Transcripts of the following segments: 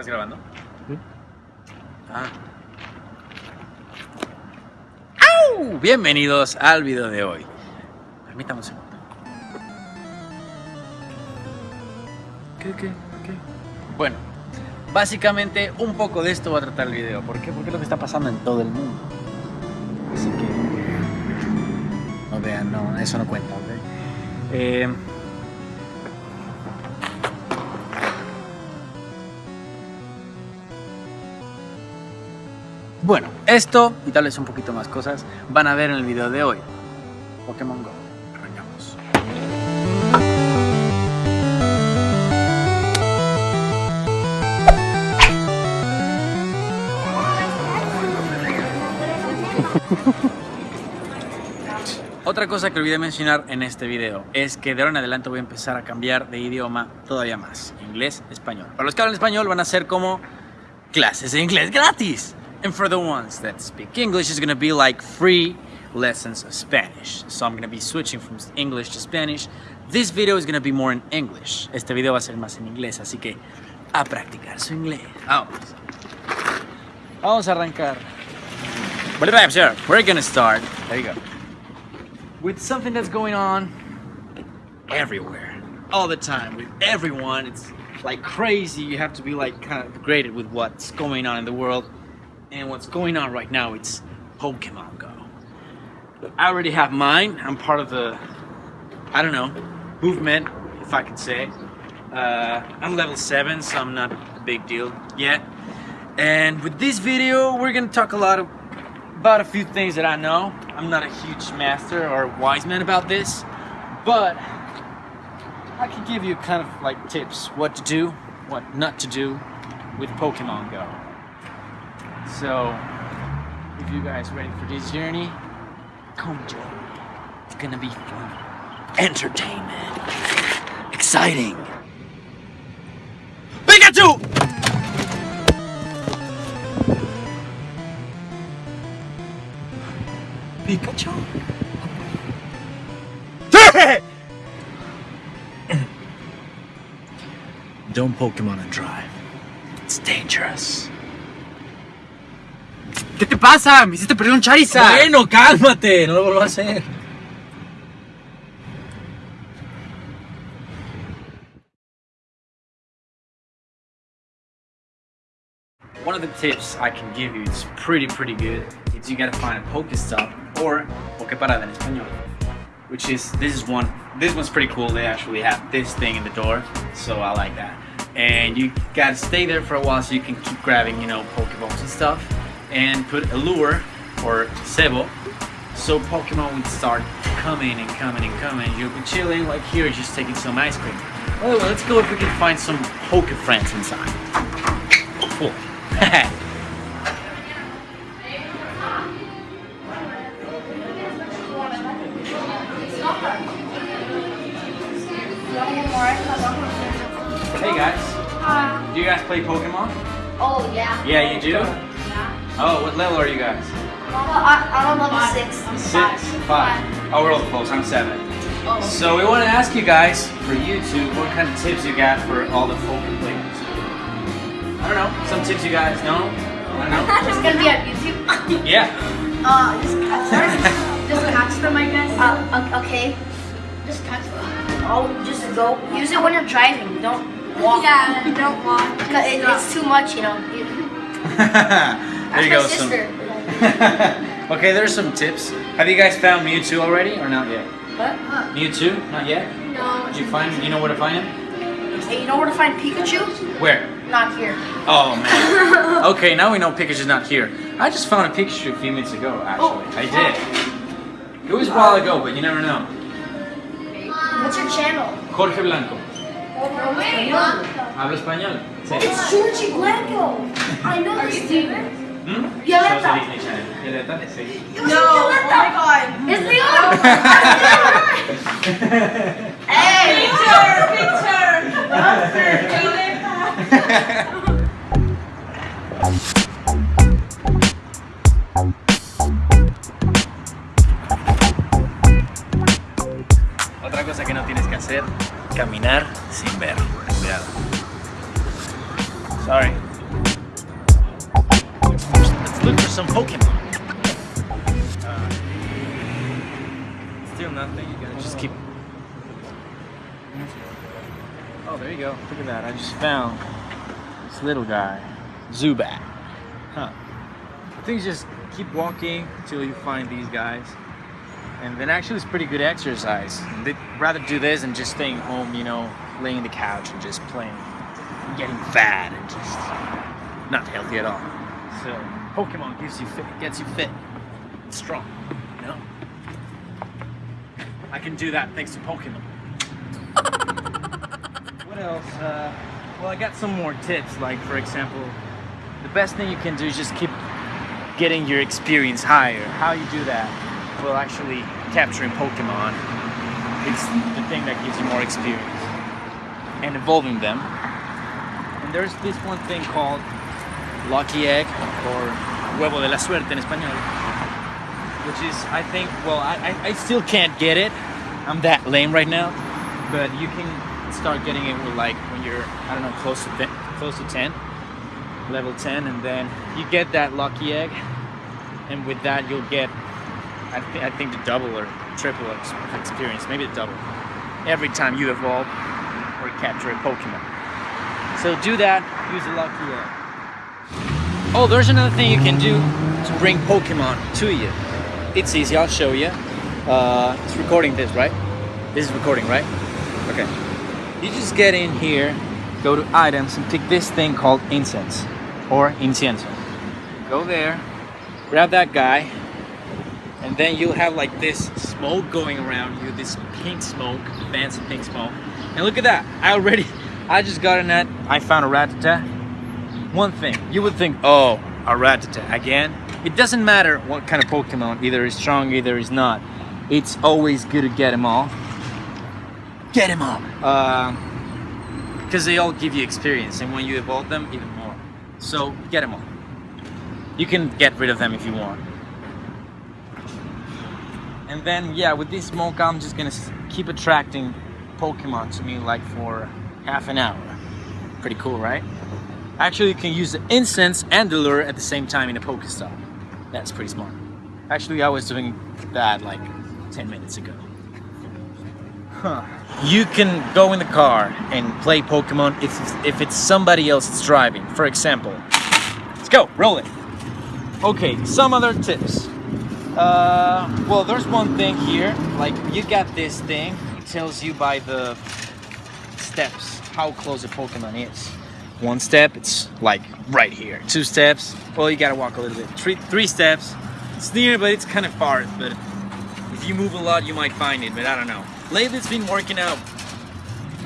¿Estás grabando? Sí. Ah. ¡Au! Bienvenidos al video de hoy. Permítame un segundo. ¿Qué, qué, qué? Bueno, básicamente un poco de esto va a tratar el video. ¿Por qué? Porque es lo que está pasando en todo el mundo. Así que... No vean, no, eso no cuenta, ¿ok? Eh, Bueno, esto y tal vez un poquito más cosas van a ver en el video de hoy. Pokémon Go. Arrancamos. Otra cosa que olvidé mencionar en este video es que de ahora en adelante voy a empezar a cambiar de idioma todavía más. Inglés, español. Para los que hablan español van a ser como clases de inglés gratis. And for the ones that speak English, it's gonna be like free lessons of Spanish. So I'm gonna be switching from English to Spanish. This video is gonna be more in English. Este video va a ser más en inglés, así que a practicar su inglés. Vamos. Vamos a arrancar. We're gonna start. There you go. With something that's going on everywhere, all the time, with everyone. It's like crazy. You have to be like kind of graded with what's going on in the world. And what's going on right now, it's Pokemon Go. I already have mine. I'm part of the, I don't know, movement, if I can say. Uh, I'm level 7, so I'm not a big deal yet. And with this video, we're gonna talk a lot of, about a few things that I know. I'm not a huge master or wise man about this, but I can give you kind of like tips what to do, what not to do with Pokemon Go. So, if you guys ready for this journey, come join me. It's gonna be fun, entertainment, exciting. Pikachu! Pikachu? Don't Pokemon and drive. It's dangerous. ¿Qué te pasa? Me hiciste perder un Charizard. Bueno, cálmate, no lo vuelvo a hacer. One of the tips I can give you, it's pretty, pretty good, is you gotta find a Pokestop or Pokeparada in español. Which is, this is one, this one's pretty cool. They actually have this thing in the door, so I like that. And you gotta stay there for a while so you can keep grabbing, you know, Pokeballs and stuff. And put a lure or Sebo so Pokemon would start coming and coming and coming. You'll be chilling like here, just taking some ice cream. Oh, well, let's go if we can find some Poke friends inside. Cool. hey guys, do you guys play Pokemon? Oh yeah. Yeah, you do? Yeah. Oh, what level are you guys? Well, I, I'm on level six. I'm Six, five. Oh, we're all close. I'm seven. Oh. So we want to ask you guys, for YouTube, what kind of tips you got for all the Pokemon players? I don't know. Some tips you guys know? I don't know. It's gonna be on YouTube. Yeah. Uh, just catch them. just catch them, I guess. Uh, okay. Just catch them. Oh, just go. Use it when you're driving. Don't walk. Yeah, don't walk. Cause it, it's too much, you know. You- there you my go. Some... sister. okay, there's some tips. Have you guys found Mewtwo already or not yet? What? Mewtwo? Not yet? No. Did you find? You know where to find him? Hey, you know where to find Pikachu? Where? Not here. Oh man. okay, now we know Pikachu's not here. I just found a Pikachu a few minutes ago, oh. actually. I did. It was a while ago, but you never know. What's your channel? Jorge Blanco. Habla español. Sí. It's Georgie Blanco. I know this dude. ¿Mm? Violetta. Sos Disney Violetta, sí. No, oh my god. It's Leon. hey. Otra still nothing. You gotta just keep. Oh, there you go. Look at that. I just found this little guy, Zubat. Huh. I think just keep walking until you find these guys. And then actually it's pretty good exercise. They'd rather do this than just staying home, you know, laying on the couch and just playing, and getting fat and just not healthy at all. So Pokemon gives you fit, gets you fit, strong, you know? I can do that thanks to Pokemon. what else? Uh, well, I got some more tips. Like, for example, the best thing you can do is just keep getting your experience higher. How you do that? Well, actually, capturing Pokemon is the thing that gives you more experience and evolving them. And there's this one thing called Lucky Egg or Huevo de la Suerte in Espanol, which is, I think, well, I, I, still can't get it. I'm that lame right now, but you can start getting it with like when you're, I don't know, close to close to 10, level 10, and then you get that Lucky Egg, and with that you'll get, I, th- I think, the double or triple experience, maybe the double, every time you evolve or capture a Pokemon. So do that, use a Lucky Egg. Oh, there's another thing you can do to bring Pokemon to you. It's easy, I'll show you. Uh, it's recording this, right? This is recording, right? Okay. You just get in here, go to items, and pick this thing called incense or incienso. Go there, grab that guy, and then you'll have like this smoke going around you, this pink smoke, fancy pink smoke. And look at that, I already, I just got in that, I found a Rattata. One thing, you would think, oh, a Rattata again? It doesn't matter what kind of Pokemon, either is strong, either is not. It's always good to get them all. Get them all! Because uh, they all give you experience, and when you evolve them, even more. So, get them all. You can get rid of them if you want. And then, yeah, with this smoke, I'm just gonna keep attracting Pokemon to me like for half an hour. Pretty cool, right? Actually, you can use the incense and the lure at the same time in a Pokestop. That's pretty smart. Actually, I was doing that like 10 minutes ago. Huh. You can go in the car and play Pokemon if, if it's somebody else that's driving. For example, let's go, roll it. Okay, some other tips. Uh, well, there's one thing here. Like, you got this thing. It tells you by the steps how close a Pokemon is. One step, it's like right here. Two steps, well, you gotta walk a little bit. Three, three steps, it's near, but it's kind of far. But if you move a lot, you might find it. But I don't know. Lately, it's been working out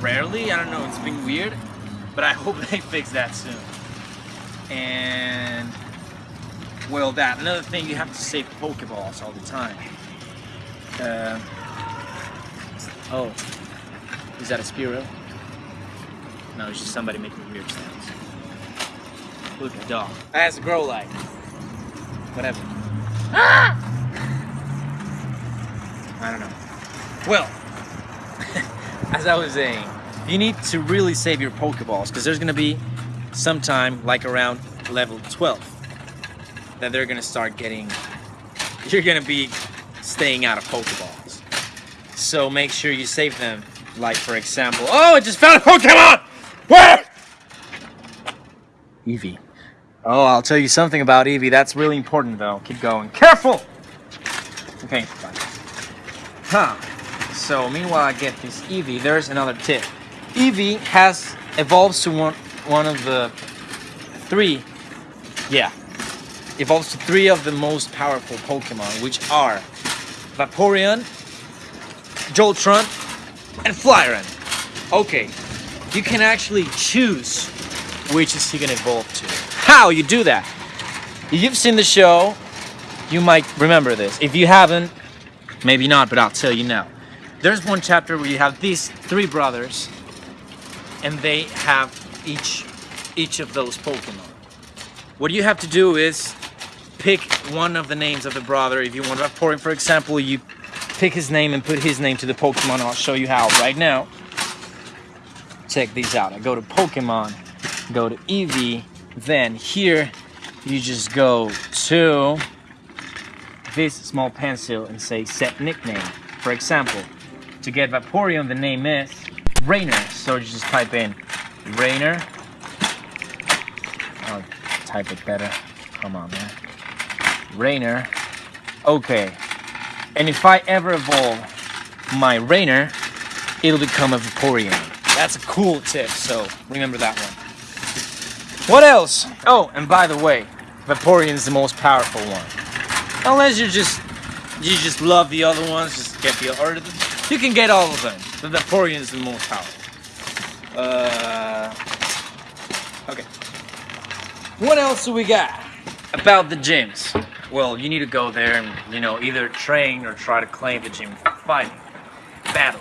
rarely. I don't know. It's been weird, but I hope they fix that soon. And well, that another thing you have to save Pokeballs all the time. Uh, oh, is that a Spearow? No, it's just somebody making weird sounds. Look, a dog. That's a grow light. Whatever. Ah! I don't know. Well, as I was saying, you need to really save your Pokeballs because there's gonna be sometime like around level 12 that they're gonna start getting. You're gonna be staying out of Pokeballs. So make sure you save them. Like for example, oh, I just found a Pokemon. Eevee. Oh, I'll tell you something about Eevee. That's really important, though. Keep going. Careful. Okay. Fine. Huh. So meanwhile, I get this Eevee, There's another tip. Eevee has evolves to one one of the three. Yeah. Evolves to three of the most powerful Pokemon, which are Vaporeon, Jolteon, and Flareon. Okay, you can actually choose which is he gonna evolve to. How you do that? You've seen the show, you might remember this. If you haven't, maybe not, but I'll tell you now. There's one chapter where you have these three brothers, and they have each each of those Pokemon. What you have to do is pick one of the names of the brother. If you want to have Vaporeon, for example, you pick his name and put his name to the Pokemon. I'll show you how right now. Check these out. I go to Pokemon, go to Eevee, then here you just go to this small pencil and say set nickname. For example, to get Vaporeon, the name is Rainer. So you just type in Rainer. I'll type it better. Come on, man. Rainer. Okay. And if I ever evolve my Rainer, it'll become a Vaporeon. That's a cool tip, so remember that one. What else? Oh, and by the way, Vaporeon is the most powerful one. Unless you just you just love the other ones, just get the or you can get all of them. The Vaporeon is the most powerful. Uh, okay. What else do we got about the gyms? Well, you need to go there and you know either train or try to claim the gym for fighting, battle.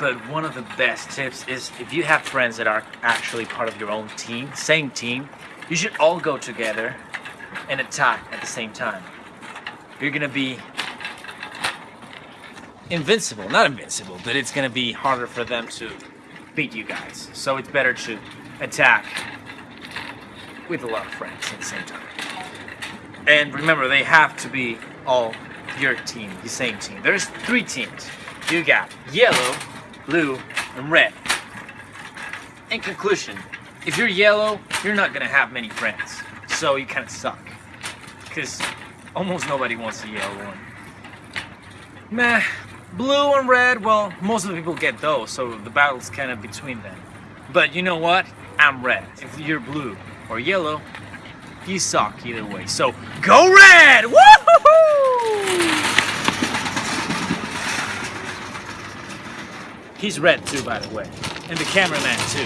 But one of the best tips is if you have friends that are actually part of your own team, same team, you should all go together and attack at the same time. You're gonna be invincible. Not invincible, but it's gonna be harder for them to beat you guys. So it's better to attack with a lot of friends at the same time. And remember, they have to be all your team, the same team. There's three teams. You got yellow, blue, and red. In conclusion, if you're yellow, you're not gonna have many friends. So you kind of suck. Because almost nobody wants a yellow one. Meh. Blue and red, well, most of the people get those, so the battle's kind of between them. But you know what? I'm red. If you're blue or yellow, you suck either way. So go red! Woohoo! He's red too, by the way. And the cameraman too.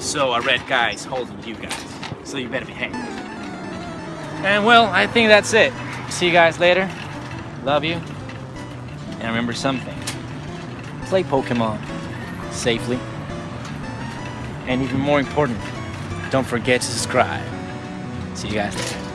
So a red guy's holding you guys. So you better behave. And well, I think that's it. See you guys later. Love you. And remember something. Play Pokemon safely. And even more important, don't forget to subscribe. See you guys later.